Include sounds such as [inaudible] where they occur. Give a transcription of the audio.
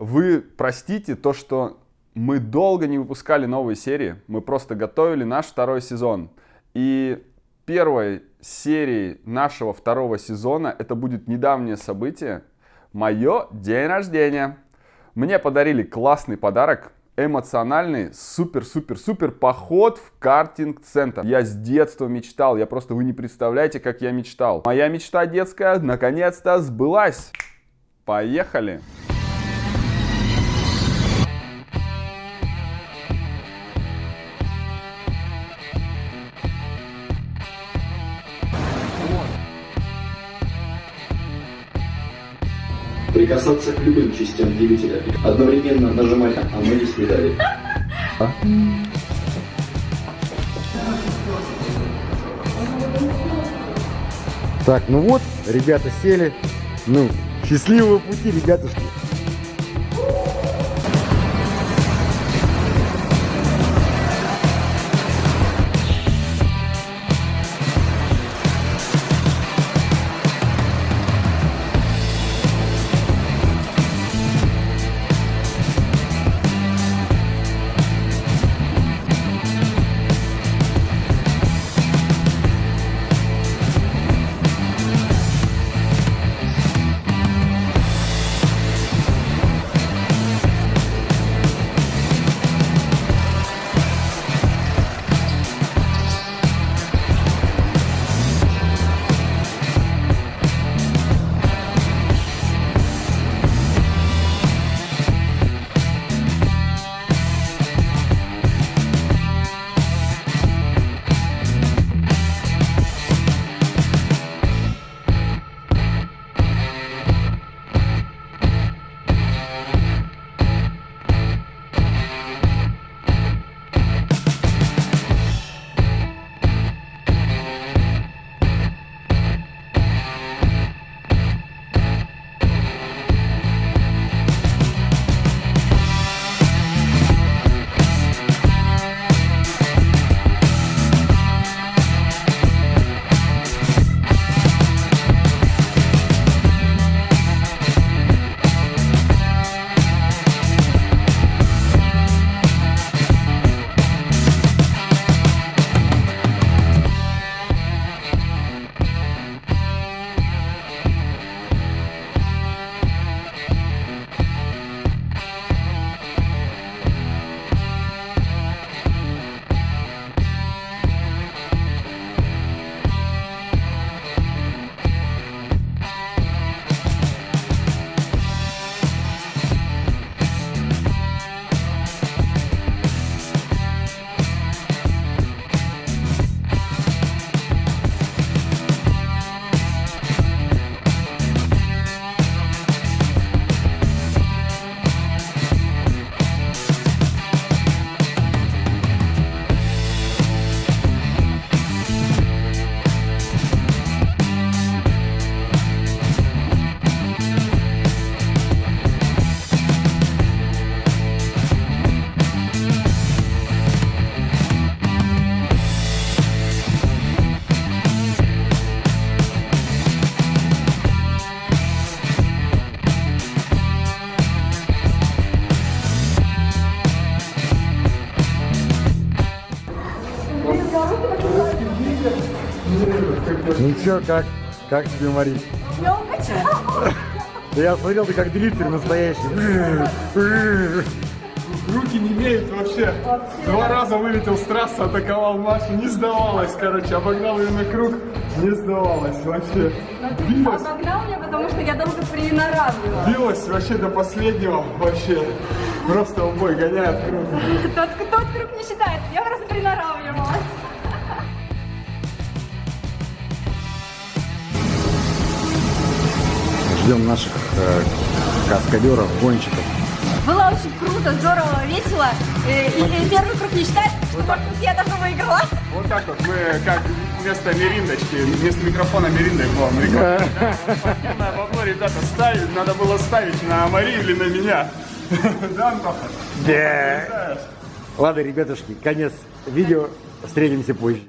Вы простите то, что мы долго не выпускали новые серии. Мы просто готовили наш второй сезон. И первой серией нашего второго сезона это будет недавнее событие. Мое день рождения. Мне подарили классный подарок. Эмоциональный, супер-супер-супер поход в картинг-центр. Я с детства мечтал, я просто, вы не представляете, как я мечтал. Моя мечта детская наконец-то сбылась. Поехали! Прикасаться к любым частям двигателя. Одновременно нажимать, а мы не следали. Так, ну вот, ребята сели. Ну, счастливого пути, ребятушки. Ну чё, как? Как тебе, Мари? Я укачала. Да я смотрел, ты как дрифтер настоящий. Руки не имеют вообще. Два раза вылетел с трассы, атаковал Машу, не сдавалась, короче, обогнал ее на круг, не сдавалась вообще. Билась, Обогнал меня, потому что я долго приноравливала. билась вообще до последнего, вообще. Просто в бой гоняет круг. Тот, тот круг не считается, я просто приноравливалась. Ждем наших э, каскадеров, гонщиков. Было очень круто, здорово, весело. Э, И, и первый круг не считается, что может быть я даже выиграла. Вот так вот мы как вместо мериндочки, вместо микрофона мериндой к вам рекламируем. Спортивное бабло, ребята, ставить, надо было ставить на Марию или на меня. [laughs] Да, Антоха? Да. Ладно, ребятушки, конец видео. Встретимся позже.